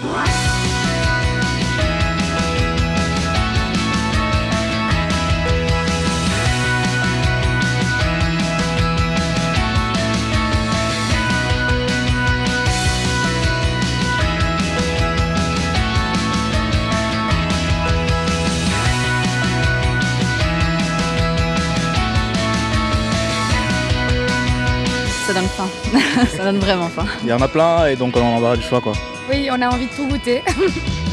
What? Ça donne faim. ça donne vraiment faim. Il y en a plein et donc on en aura du choix quoi. Oui, on a envie de tout goûter.